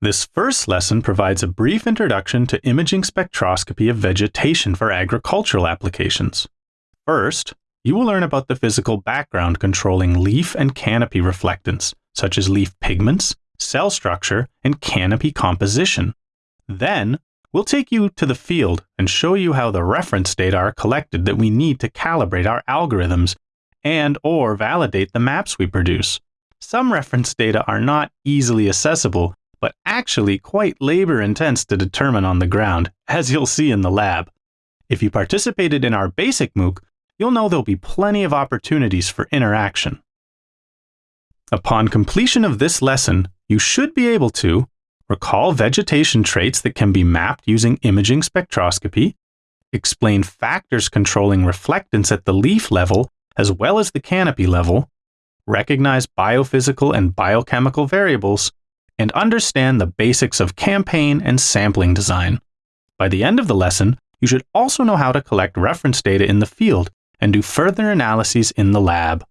This first lesson provides a brief introduction to imaging spectroscopy of vegetation for agricultural applications. First, you will learn about the physical background controlling leaf and canopy reflectance, such as leaf pigments, cell structure, and canopy composition. Then, we'll take you to the field and show you how the reference data are collected that we need to calibrate our algorithms and or validate the maps we produce. Some reference data are not easily accessible actually quite labor intense to determine on the ground, as you'll see in the lab. If you participated in our basic MOOC, you'll know there'll be plenty of opportunities for interaction. Upon completion of this lesson, you should be able to recall vegetation traits that can be mapped using imaging spectroscopy, explain factors controlling reflectance at the leaf level as well as the canopy level, recognize biophysical and biochemical variables, and understand the basics of campaign and sampling design. By the end of the lesson, you should also know how to collect reference data in the field and do further analyses in the lab.